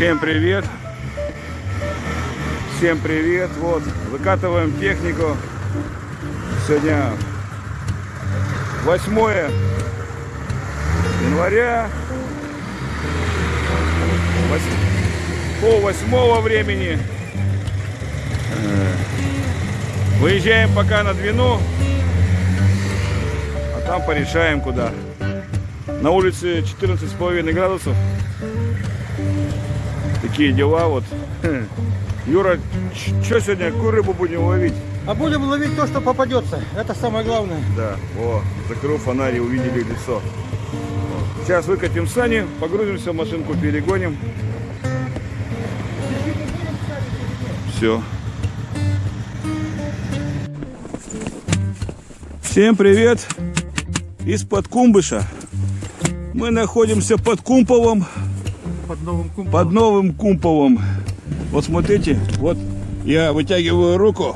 Всем привет! Всем привет! Вот, выкатываем технику. Сегодня 8 января. Пол восьмого времени. Э, выезжаем пока на Двину. А там порешаем куда. На улице 14,5 градусов. Такие дела вот. Юра, что сегодня, какую рыбу будем ловить? А будем ловить то, что попадется. Это самое главное. Да, о, закрыл фонарь и увидели лицо. Сейчас выкатим сани, погрузимся в машинку, перегоним. Все. Всем привет из-под Кумбыша. Мы находимся под Кумповым, Под новым кумполом. под новым Кумповым. Вот смотрите, вот я вытягиваю руку,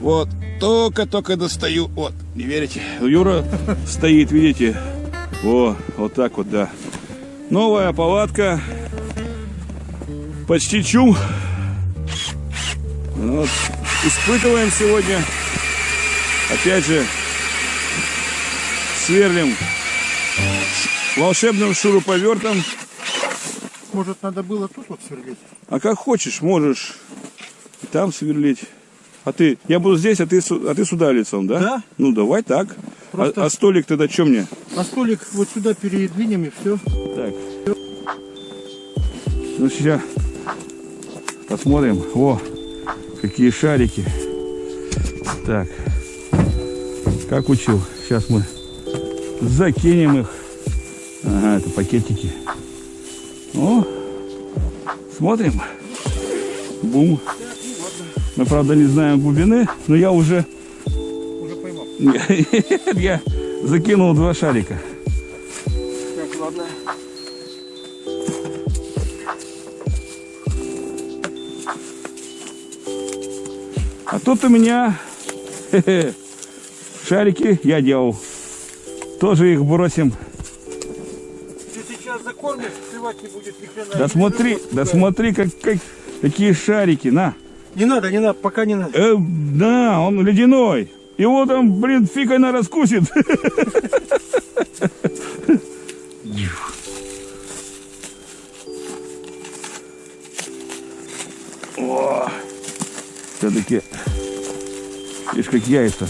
вот только-только достаю, вот, не верите? Юра стоит, видите? О, вот так вот, да. Новая палатка, почти чум. Вот. Испытываем сегодня, опять же, сверлим волшебным шуруповертом. Может, надо было тут вот сверлить? А как хочешь, можешь и там сверлить. А ты, я буду здесь, а ты, а ты сюда лицом, да? Да. Ну давай так. А- Просто- А, столик тогда что мне? А столик вот сюда передвинем и все. Так. Ну сейчас посмотрим. О, какие шарики. Так. Как учил. Сейчас мы закинем их. Ага, это пакетики. О, смотрим. Бум. Мы, правда, не знаем глубины, но я уже Уже поймал. я закинул два шарика. Так, ладно. А тут у меня шарики я делал. Тоже их бросим. Клевать не будет ни хрена. Да смотри, да смотри, как, как, какие шарики. На. Не надо, не надо, пока не надо. Э, да, он ледяной. Его там, блин, фиг она раскусит. Все-таки, видишь, как яйца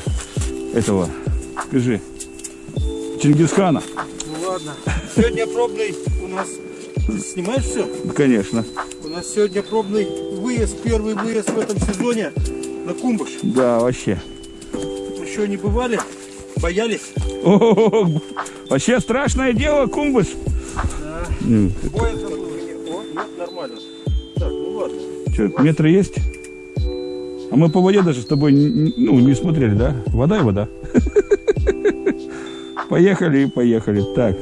этого, скажи, Чингисхана. Ну ладно. Сегодня пробный у нас... Ты снимаешь все? Конечно. У нас сегодня пробный выезд, первый выезд в этом сезоне на Кумбыш. Да, вообще. Еще не бывали, боялись. О, вообще страшное дело, Кумбыш. Да. М, Боязно было. О, нет, нормально. Так, ну ладно. Что, метры есть? А мы по воде даже с тобой ну, не смотрели, да? Вода и вода. Поехали и поехали. Так,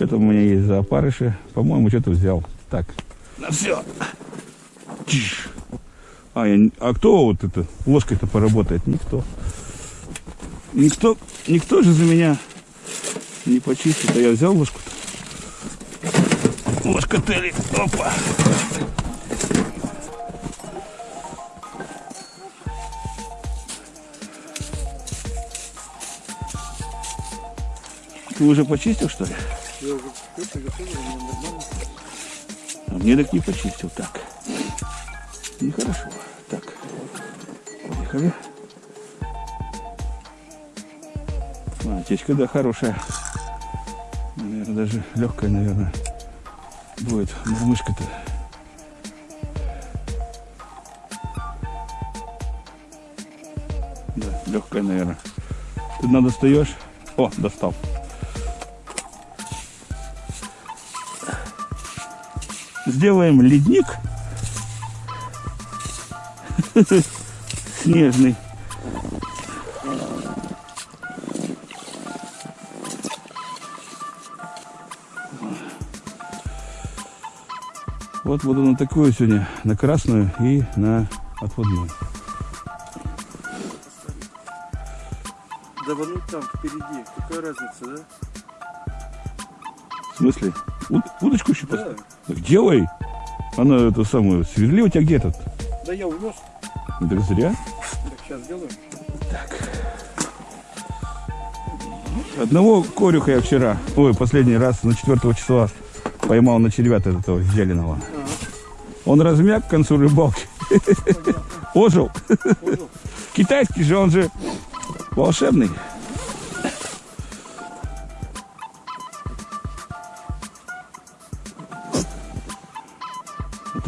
что там у меня есть за опарыши? По-моему, что-то взял. Так, на все. А, я а кто вот это ложкой-то поработает? Никто. Никто, никто же за меня не почистит. А я взял ложку-то. Ложка Тели. Опа. Ты уже почистил, что ли? А мне так не почистил. Так. Нехорошо. Так. Поехали. А, течка, да, хорошая. Наверное, даже легкая, наверное, будет. Мышка-то. Да, легкая, наверное. Ты надо достаешь. О, достал. Сделаем ледник. Снежный. Вот буду на такую сегодня, на красную и на отводную. Давануть там впереди. Какая разница, да? В смысле? Уд- удочку еще Да. поставить? Так делай. Она эту самую, сверли у тебя где тут? Да я увез. Ну, Так зря. Так сейчас сделаем. Одного корюха я вчера, ой, последний раз на 4 числа поймал на червята этого зеленого. Он размяк к концу рыбалки. Ожил. Китайский же, он же волшебный.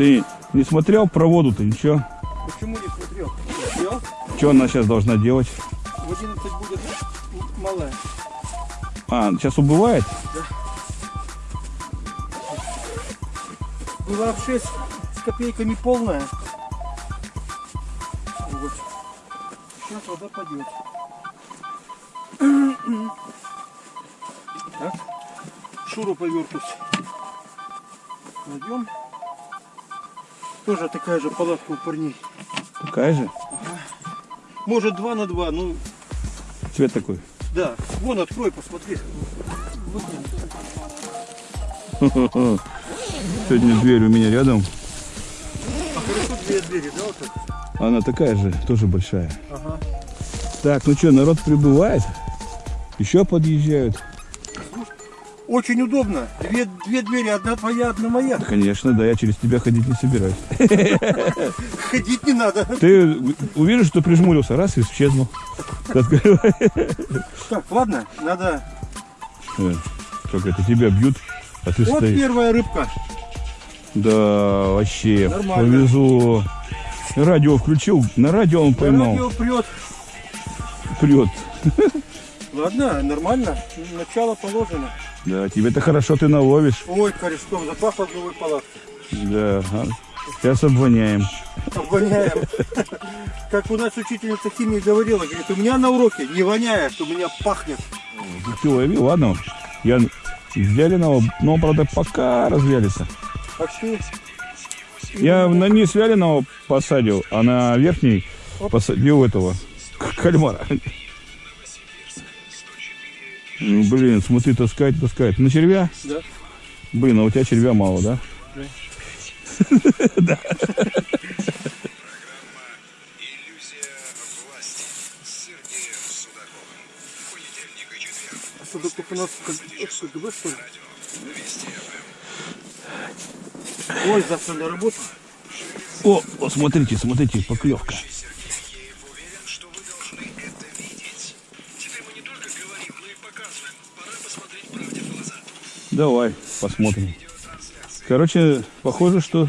Ты не смотрел про воду-то, ничего? Почему не смотрел? Сделал. Что она сейчас должна делать? В 11 будет малая. А, сейчас убывает? Была в 6 с копейками полная. Вот. Сейчас вода пойдет. Так. Шуру повертусь. Найдем. Тоже такая же палатка у парней. Такая же? Может 2 на 2, ну Цвет такой. да. Вон открой, посмотри. Сегодня дверь у меня рядом. А хорошо две двери, да, вот так? Она такая же, тоже большая. Ага. Так, ну что, народ прибывает. Еще подъезжают. Очень удобно. Две, две двери, одна твоя, одна моя. Конечно, да, я через тебя ходить не собираюсь. Ходить не надо. Ты увидишь, что прижмурился, раз и исчезнул. Так, ладно, надо. Э, Как это, тебя бьют, а ты Вот стоишь. первая рыбка. Да, вообще, Нормально. повезло. Радио включил, на радио он поймал. Радио прет. Прет. Ладно, нормально. Начало положено. Да, тебе-то хорошо ты наловишь. Ой, корешком запахло в новой палатке. Да, а, сейчас обвоняем. Обгоняем. Как у нас учительница химии говорила, говорит, у меня на уроке не воняет, у меня пахнет. Ты лови, ладно. Я из вяленого, но, правда, пока развялится. А что? Я на низ вяленого посадил, а на верхний посадил этого кальмара. Ну, блин, смотри, таскает, таскает. На червя? Да. Блин, а у тебя червя мало, да? А у нас КГБ, что ли? Ой, завтра на работу. О, о, смотрите, смотрите, поклевка. Давай, посмотрим. Короче, похоже, что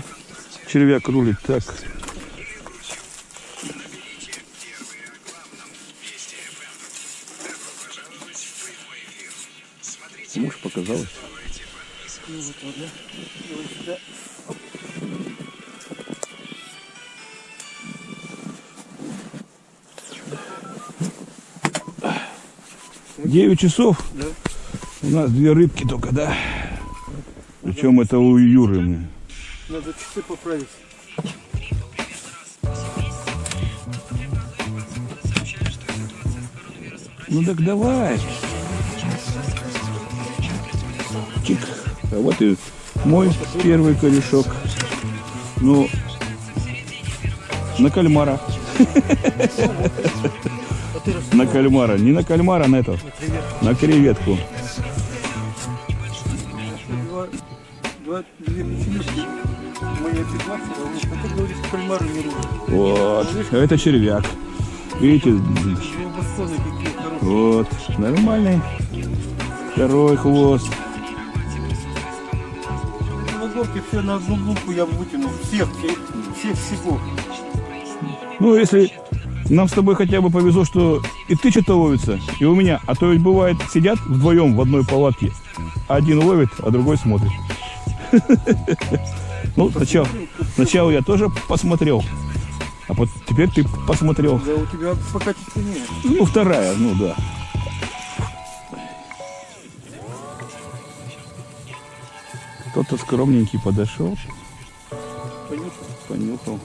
червяк рулит так. Муж показалось. 9 часов. У нас две рыбки только, да? Причем это у Юры. мне. Надо часы поправить. Ну так давай. Чик. А вот и мой первый корешок. Ну, на кальмара. А На кальмара. Не на кальмара, на привет. На креветку. Два, два, две печенежки. Моя 15, он хотя говорит, кальмары не рубят. Вот. Это червяк. Видите? Вот. Нормальный. Второй хвост. На горке все на одну лупу я вытянул. Всех, всех всего. Ну, если нам с тобой хотя бы повезло, что и ты что-то ловится, и у меня. А то ведь бывает, сидят вдвоем в одной палатке. Один ловит, а другой смотрит. Ну, сначала, сначала я тоже посмотрел. А вот теперь ты посмотрел. Да у тебя пока нет. Ну, вторая, ну да. Кто-то скромненький подошел, Понюхай. понюхал.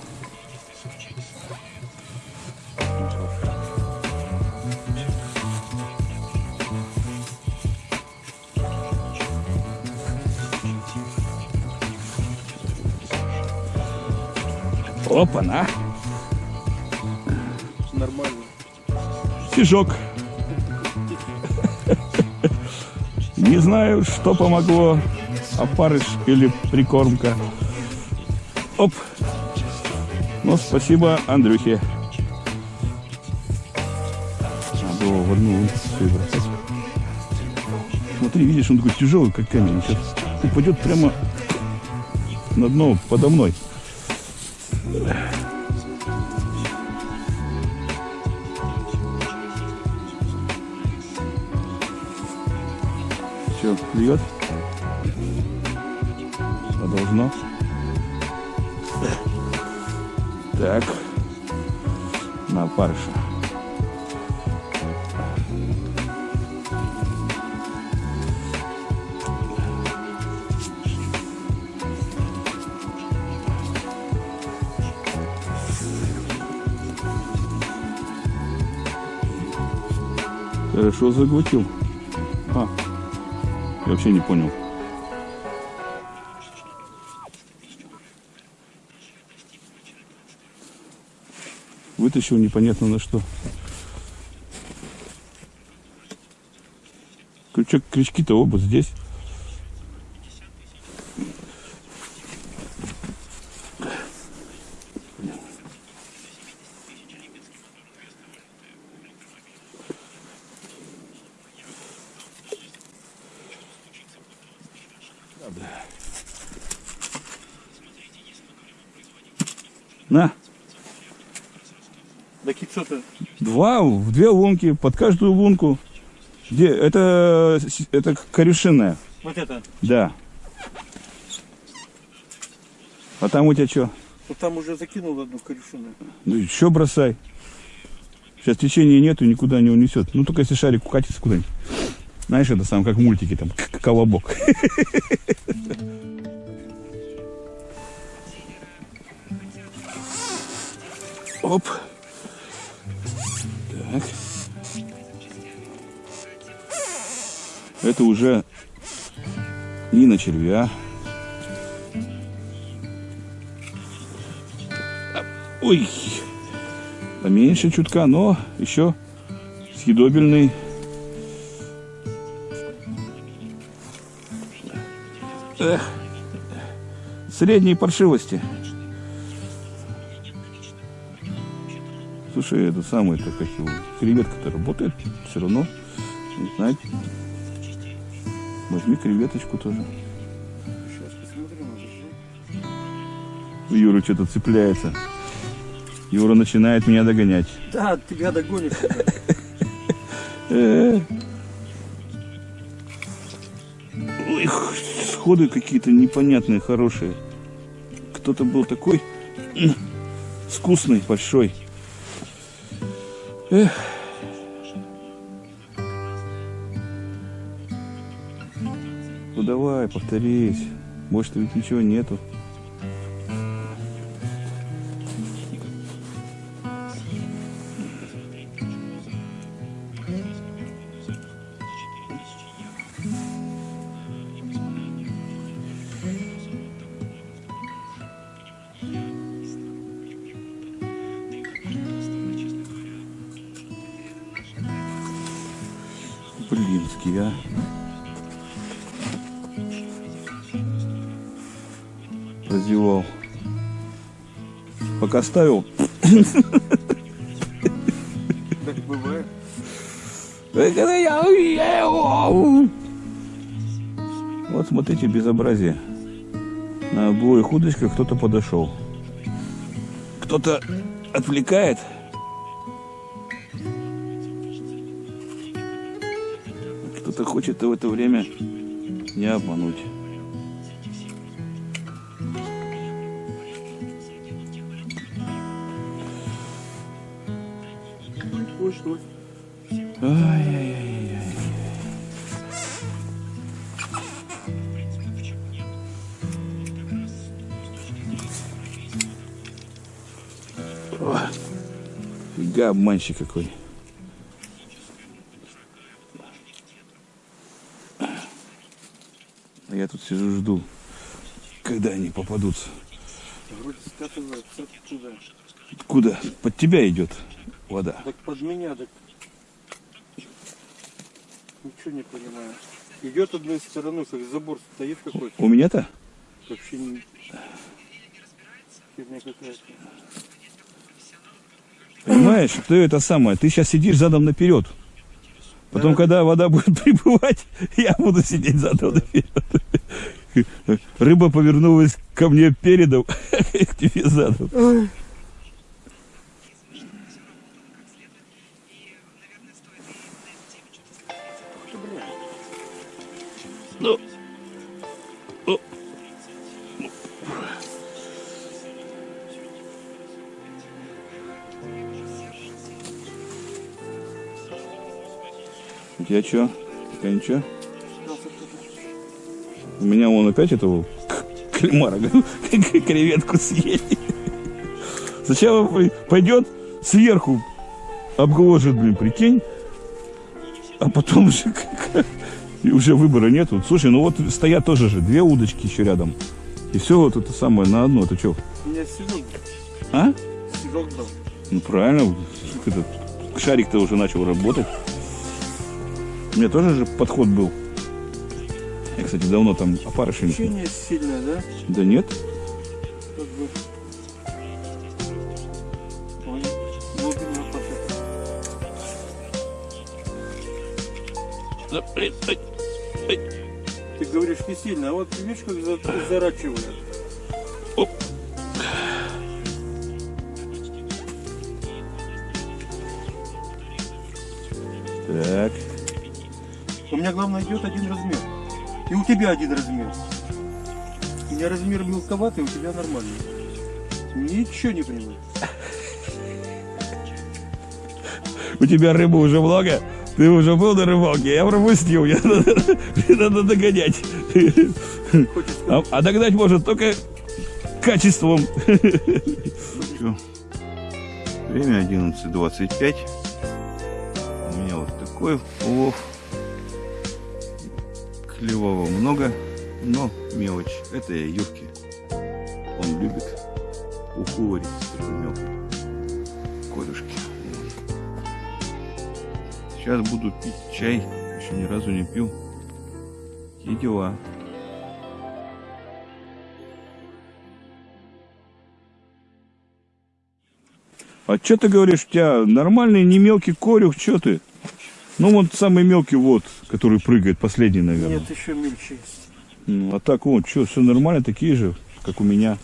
Опа-на. Нормально. Стежок. Не знаю, что помогло, опарыш или прикормка. Оп. Ну, спасибо Андрюхе. Надо его в одну бросать. Смотри, видишь, он такой тяжелый, как камень. Сейчас упадет прямо на дно подо мной. Все, клюет? А должно? Так. На парша. Хорошо заглотил. А, я вообще не понял. Вытащил непонятно на что. Крючок, крючки-то оба здесь. На, Так и что-то. два, в две лунки, под каждую лунку. Где? Это, это корюшинная, Вот это. да. А там у тебя что? Вот там уже закинул одну корешину. Ну еще бросай. Сейчас течения нету, никуда не унесет. Ну только если шарик укатится куда-нибудь. Знаешь, это сам как в мультике, там, к- колобок. Оп. Так. Это уже не на червя. Ой, поменьше чутка, но еще съедобельный. Эх, средней паршивости. Слушай, это самое, это как его, креветка-то работает, все равно, не знаю. Возьми креветочку тоже. Юра что-то цепляется. Юра начинает меня догонять. Да, тебя догонишь. Ой, сходы какие-то непонятные, хорошие. Кто-то был такой вкусный, большой. Эх. Ну давай, повторись. Может, ведь ничего нету. Разевал. Пока ставил. Так бывает. Вот смотрите, безобразие. На обоих удочках кто-то подошел. Кто-то отвлекает. Кто-то хочет в это время не обмануть. Обманщик какой. А я тут сижу, жду, когда они попадутся. Вроде скатывается оттуда. Куда? Под тебя идет вода. Так под меня, так... Ничего не понимаю. Идет одной стороной, как забор стоит какой-то. У меня-то? Вообще не... Фигня какая-то. Понимаешь, ты это самое, ты сейчас сидишь задом наперед. Потом, Да. когда вода будет прибывать, я буду сидеть задом наперед. Рыба повернулась ко мне передом, к тебе задом. Ну, Тебя что? Пока ничего? У меня вон опять этого кальмара, креветку съели. Сначала пой- пойдет сверху, обгложит, блин, прикинь, а потом уже, и уже выбора нету. Слушай, ну вот стоят тоже же две удочки еще рядом. И все вот это самое на одно. Это что? У меня седок, А? седок дал. Ну правильно, этот шарик-то уже начал работать. У меня тоже же подход был. Я, кстати, давно там опарышами. Течение сильное, да? Да нет. Как бы... Ты говоришь не сильно, а вот видишь, как за- зарачивает. Оп. Так. Меня, главное, идет один размер. И у тебя один размер. У меня размер мелковатый, у тебя нормальный. Ничего не понимаю. У тебя рыбы уже много. Ты уже был на рыбалке, я пропустил. Мне надо, мне надо догонять. А, а догнать может только качеством. Время 11.25. У меня вот такой улов. Клевого много, но мелочь. Это я Юрки. Он любит такой мелкой корюшки. Сейчас буду пить чай. Еще ни разу не пил. И дела. А что ты говоришь, у тебя нормальный, не мелкий корюх, что ты? Ну, вот самый мелкий вот, который прыгает, последний, наверное. Нет, еще мельче есть. Ну, а так вот, что, все нормально, такие же, как у меня.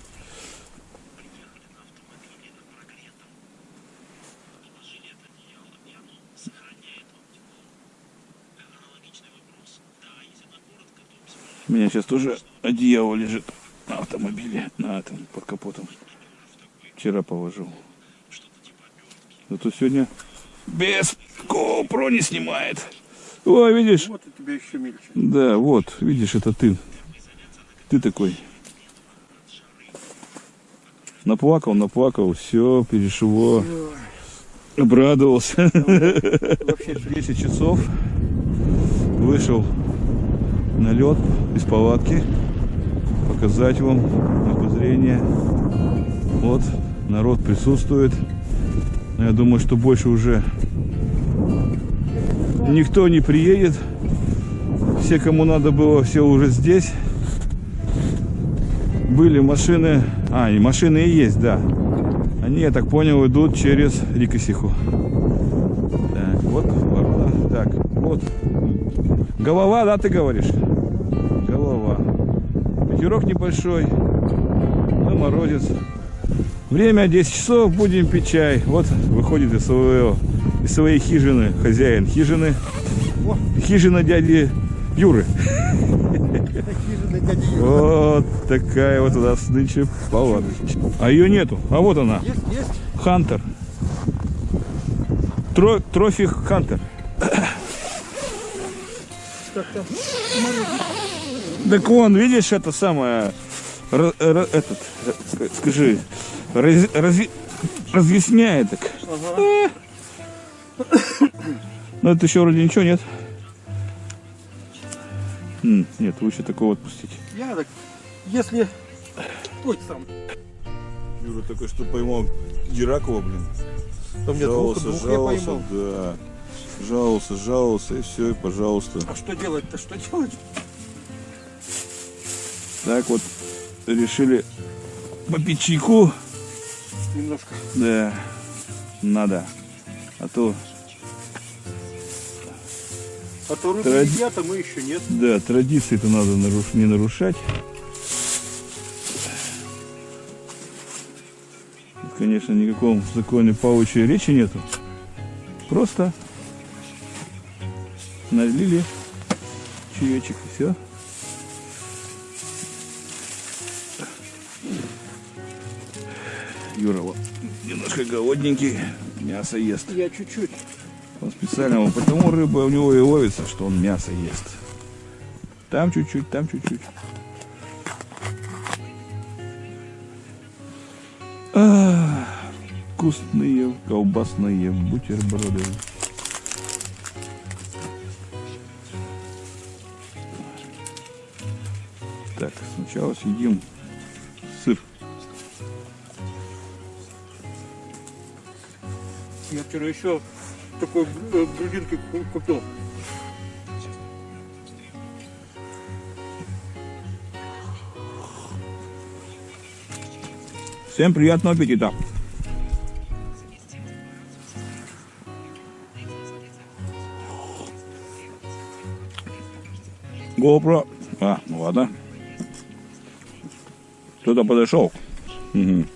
У меня сейчас тоже одеяло лежит на автомобиле, на этом, под капотом. Вчера положил. Зато сегодня без GoPro не снимает. Ой, видишь? Вот у тебя еще мельче. Да, вот, видишь, это ты. Ты такой. Наплакал, наплакал, все, перешло. Обрадовался. Вообще 10 часов. Вышел на лед из палатки. Показать вам обозрение. Вот, народ присутствует. Но я думаю, что больше уже никто не приедет. Все, кому надо было, все уже здесь. Были машины. А, и машины и есть, да. Они, я так понял, идут через Рикосиху. Так, вот ворона. Так, вот. Голова, да, ты говоришь? Голова. Ветерок небольшой. Ну, морозец. Время 10 часов, будем пить чай. Вот выходит из, своего, из своей хижины хозяин хижины. Хижина дяди Юры. Вот такая вот у нас нынче палаточка. А ее нету. А вот она. Есть, есть. Хантер. Тро, трофи Хантер. Так вон, видишь, это самое, этот, э, ска- скажи, раз- разъясняет так. Ага. Но это еще вроде ничего нет. Нет, лучше такого отпустить. Я так, если... Ой, сам. Юра только что поймал Геракова, блин. Двух, Жаловался, двух жаловался, поймал. да. Жаловался, жаловался, и все, и пожалуйста. А что делать-то? Что делать? Так вот, решили попить чайку. Немножко. Да, надо. А то, А то рыбы Тради- едят, а мы еще нет. да, традиции-то надо наруш- не нарушать. Тут, конечно, никаком законе паучьей речи нету. Просто налили чаечек и все. Юра вот немножко голодненький, мясо ест. Я чуть-чуть. Он специально, потому рыба у него и ловится, что он мясо ест. Там чуть-чуть, там чуть-чуть. А, Вкусные колбасные бутерброды. Так, сначала съедим Я вчера еще такой э, грудинки ку- купил. Всем приятного аппетита! GoPro. А, ну ладно. Кто-то подошел. Мгм.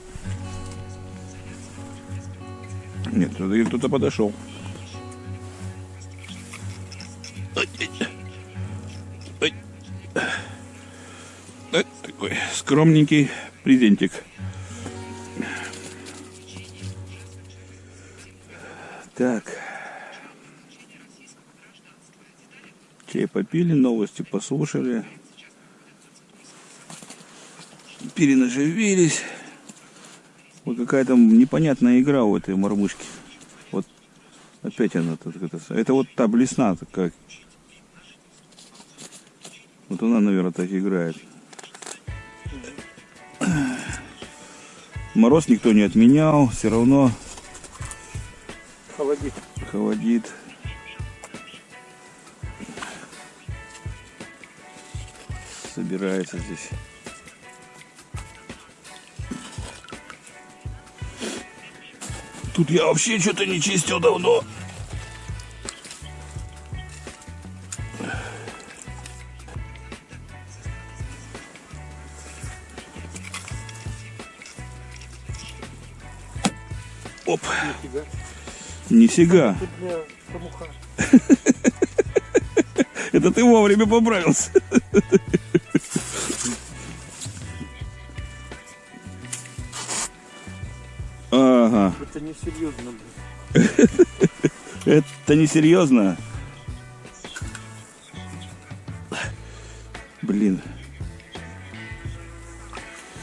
Нет, все-таки кто-то подошел. Ой, ой. Ой. Ой, Такой скромненький презентик. Так. Чай попили, новости послушали. Перенаживились. Какая-то непонятная игра у этой мормышки. Вот опять она тут это, это вот та блесна такая. Вот она, наверное, так играет. Мороз никто не отменял, все равно Холодит. холодит. Собирается здесь. Тут я вообще что-то не чистил давно. Оп, Нифига. шамуха. Это ты вовремя поправился. серьезно. блин. это несерьезно. Блин.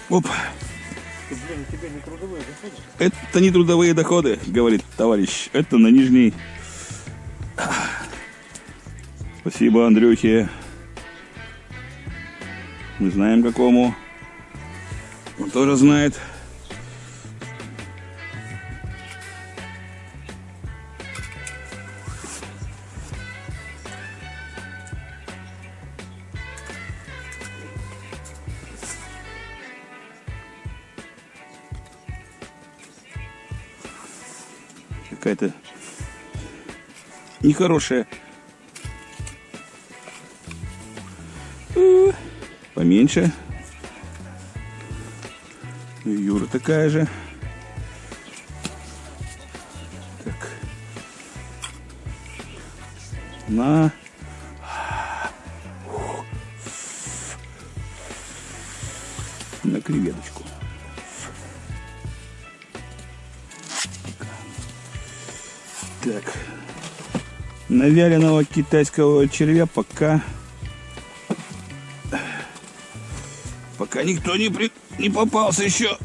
Оп, блин, у тебя не трудовые доходы? это не трудовые доходы, говорит товарищ. Это на нижней. Спасибо, Андрюхе. Мы знаем какому. Он тоже знает. Какая-то нехорошая. Э, Поменьше. И Юра такая же. Так. На На вяленого китайского червя пока... Пока никто не, при... не попался еще.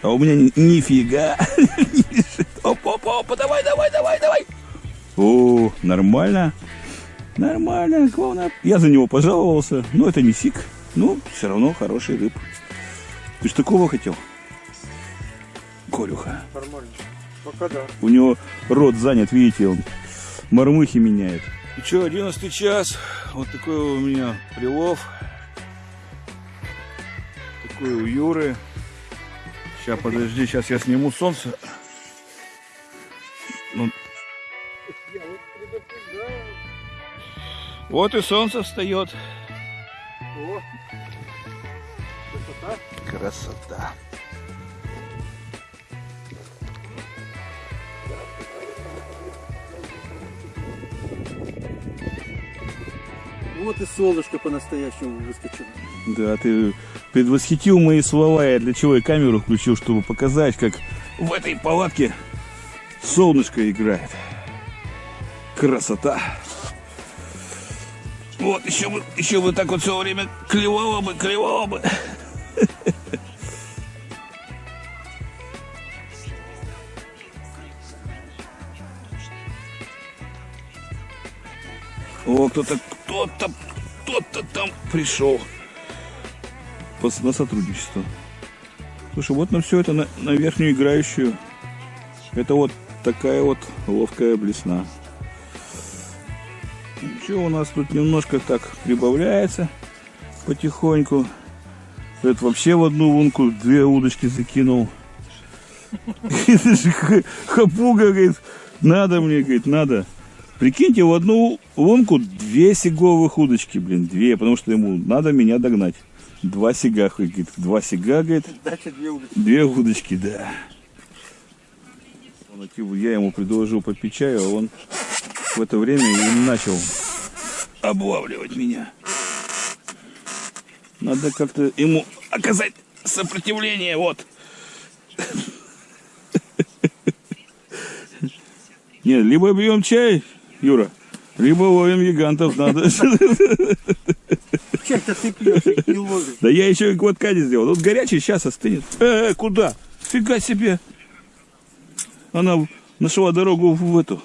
А у меня ни- нифига. не лежит. Опа, опа, опа, давай, давай, давай, давай. О, нормально. Нормально, главное. Я за него пожаловался. Но это не сик. Ну, все равно хороший рыб. Ты ж такого хотел? Пока. У него рот занят, видите, он мормыхи меняет. Ну что, 11 час. Вот такой у меня прилов. Такой у Юры. Сейчас, подожди, сейчас я сниму солнце. Ну, вот и солнце встает. О, красота. Красота. Вот и солнышко по-настоящему выскочило. Да, ты предвосхитил мои слова, я для чего и камеру включил, чтобы показать, как в этой палатке солнышко играет. Красота. Вот, еще бы, еще бы так вот все время клевало бы, клевало бы. О, кто-то, кто-то, кто-то там пришел на сотрудничество. Слушай, вот на все это, на, на верхнюю играющую, это вот такая вот ловкая блесна. Ничего, у нас тут немножко так прибавляется потихоньку. Это вообще в одну лунку две удочки закинул. Хапуга говорит, надо мне, говорит, надо. Прикиньте, в одну лунку две сиговых удочки, блин, две, потому что ему надо меня догнать. Два сига, говорит, два сига, говорит, Дача две удочки. две удочки, да. Я ему предложил попить чаю, а он в это время и начал облавливать меня. Надо как-то ему оказать сопротивление, вот. Нет, либо бьем чай, Юра, либо ловим гигантов надо. Чай-то ты пьешь, не ловишь. Да я еще и глотка не сделал. Вот горячий сейчас остынет. Э, э, куда? Фига себе. Она нашла дорогу в эту.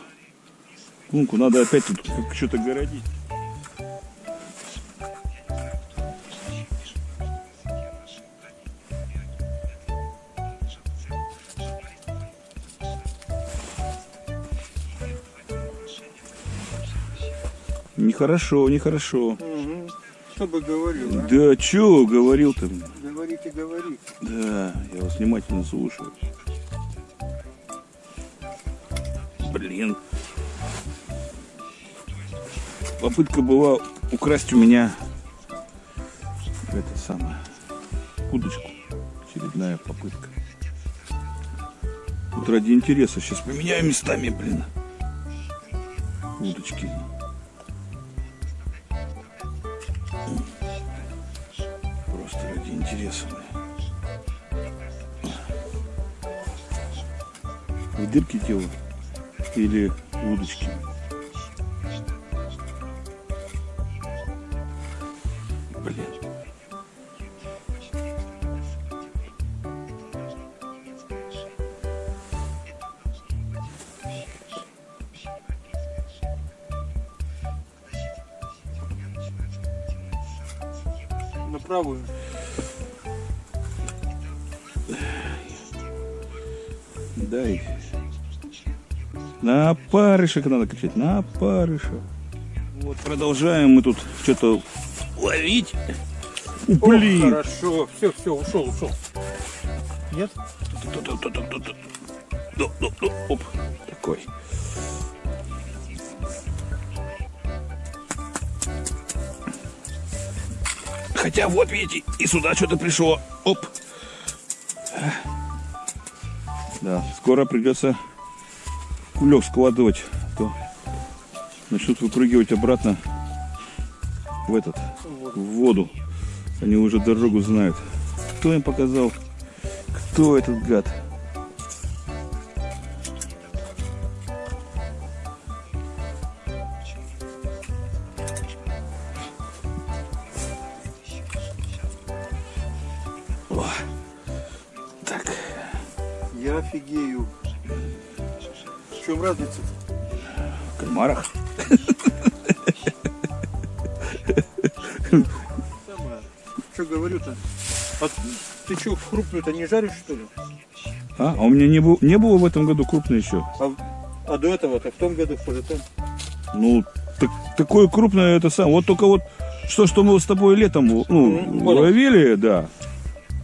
Лунку надо опять тут что-то городить. Нехорошо, нехорошо. Угу. Что бы говорил, а? Да чё говорил-то? Говорите, говорите. Да, я вас внимательно слушаю. Блин. Попытка была украсть у меня это самое удочку. Очередная попытка. Вот ради интереса сейчас поменяю местами, блин. Удочки. Дырки тела или удочки. На парышек надо кричать, на парышек. Вот продолжаем мы тут что-то ловить. О, Блин. хорошо. Все, все, ушел, ушел. Нет? Оп, такой. Хотя вот видите, и сюда что-то пришло. Оп. Да, скоро придется кулек складывать, то начнут выпрыгивать обратно в этот, в воду. Они уже дорогу знают. Кто им показал? Кто этот гад? Жаришь, что ли? А, а у меня не, было, не было в этом году крупной еще. А, а до этого-то в том году, в позатом? Ну, так, такое крупное это сам. Вот только вот что, что мы с тобой летом ну, понял. ловили, да.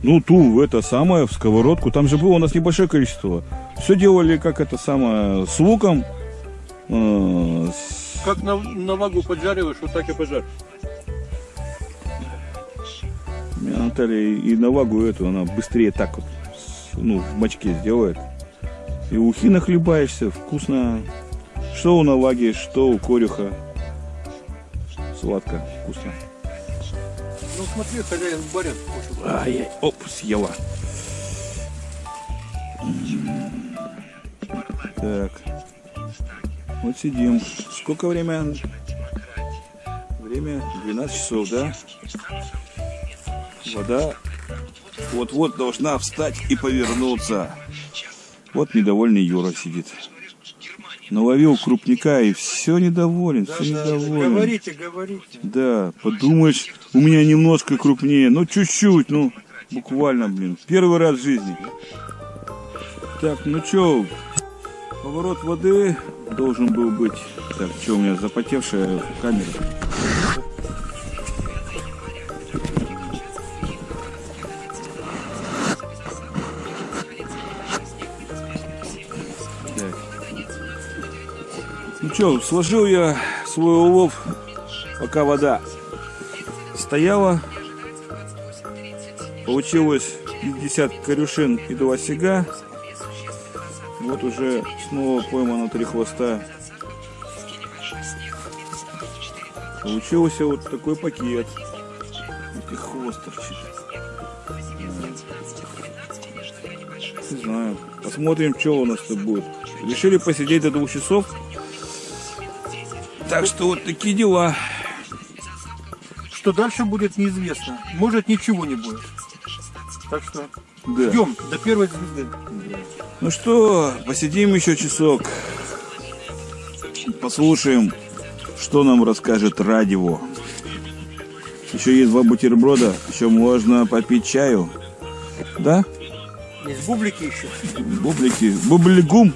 Ну, ту, это самое, в сковородку. Там же было у нас небольшое количество. Все делали, как это самое, с луком. э, с- Как на, на вагу поджариваешь, вот так и пожарь. Наталья и на вагу эту, она быстрее так вот, ну, в мочке сделает. И ухи нахлебаешься, вкусно. Что у наваги, что у корюха. Сладко, вкусно. Ну смотри, хозяин барин. Ай-яй, оп, съела. Так. Вот сидим. Сколько время? Время 12 часов, да? Вода вот-вот должна встать и повернуться. Вот недовольный Юра сидит. Наловил крупника и все недоволен, все недоволен. Говорите, говорите. Да, подумаешь, у меня немножко крупнее, ну чуть-чуть, ну буквально, блин, первый раз в жизни. Так, ну чё, поворот воды должен был быть. Так, что у меня запотевшая камера? Ну что, сложил я свой улов, пока вода стояла. Получилось 50 корюшин и два сега. Вот уже снова поймано три хвоста. Получился вот такой пакет. И хвост торчит. Не знаю. Посмотрим, что у нас тут будет. Решили посидеть до двух часов. Так что вот такие дела. Что дальше будет неизвестно. Может ничего не будет. Так что Да. ждем до первой звезды. Ну что, посидим еще часок. Послушаем, что нам расскажет радио. Еще есть два бутерброда, еще можно попить чаю. Да? Есть бублики еще. Бублики. Бублигум.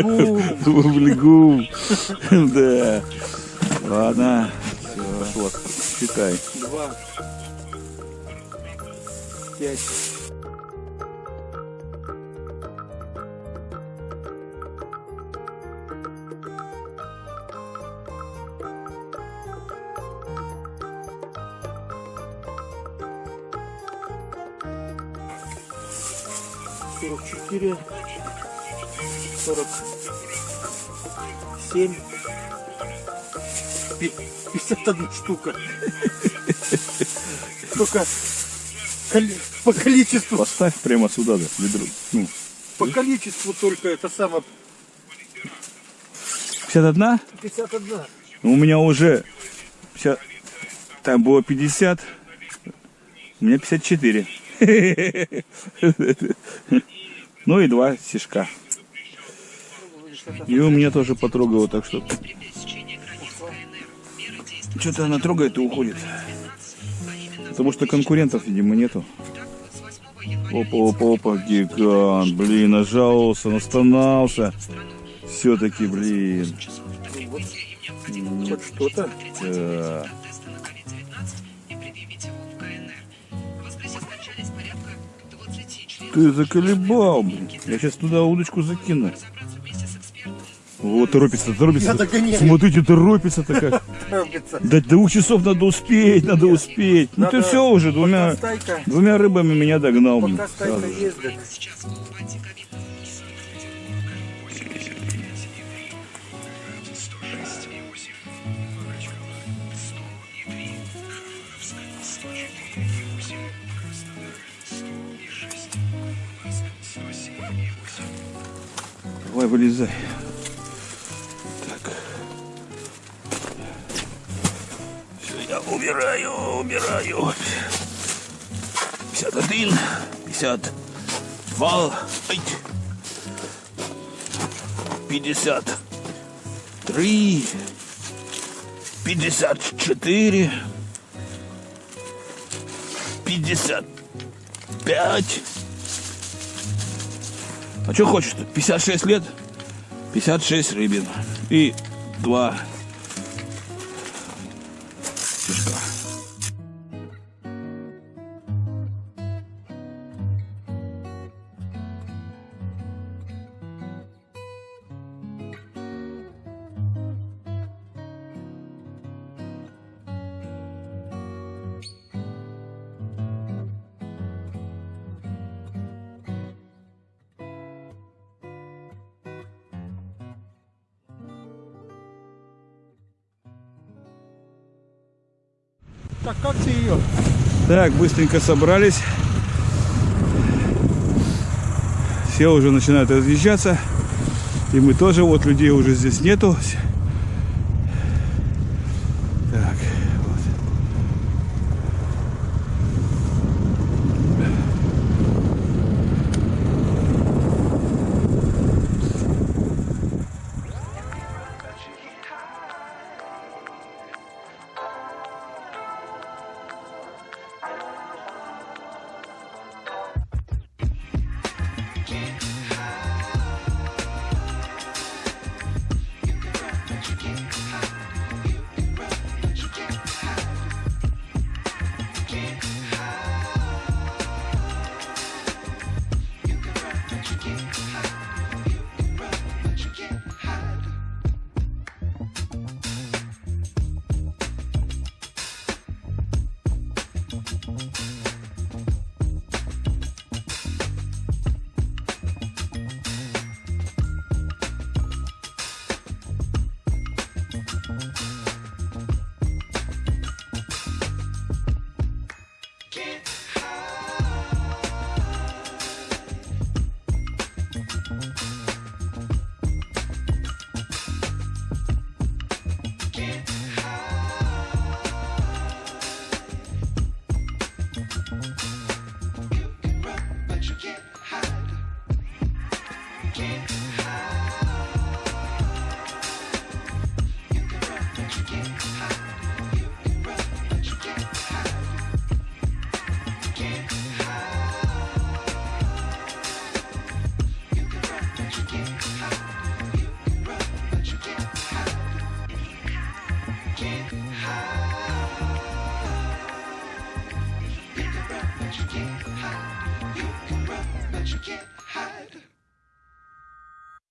Бублику. Бублигум. Да. Ладно. Все. Считай. Два. Пять. Сорок четыре. Сорок семь. Пи- Пятьдесят одна штука. Только по количеству, Поставь прямо сюда, да, ведро. Ну, по количеству только это самое 51? 51. Ну, У меня уже 50, там было 50, у меня 54. Ну и два стишка. И у меня тоже потрогало, так что... Что-то она трогает и уходит. Потому что конкурентов, видимо, нету. Опа, опа, опа, гигант, блин, нажался, настанался. Все-таки, блин. Хоть что-то. Да. Ты заколебал, блин. Я сейчас туда удочку закину. Вот, торопится, торопится. Смотрите, торопится-то как. Торопится. До двух часов надо успеть, надо успеть. Ну ты все уже, двумя, стайка, двумя рыбами меня догнал. пока стайка ездит. Давай, вылезай. Так. Все, я убираю, убираю. 51, 52, ай, 53, 54, 55. А что хочешь? -то? 56 лет, 56 рыбин и два. Так, как ты ее? Так, быстренько собрались. Все уже начинают разъезжаться. И мы тоже, вот людей уже здесь нету.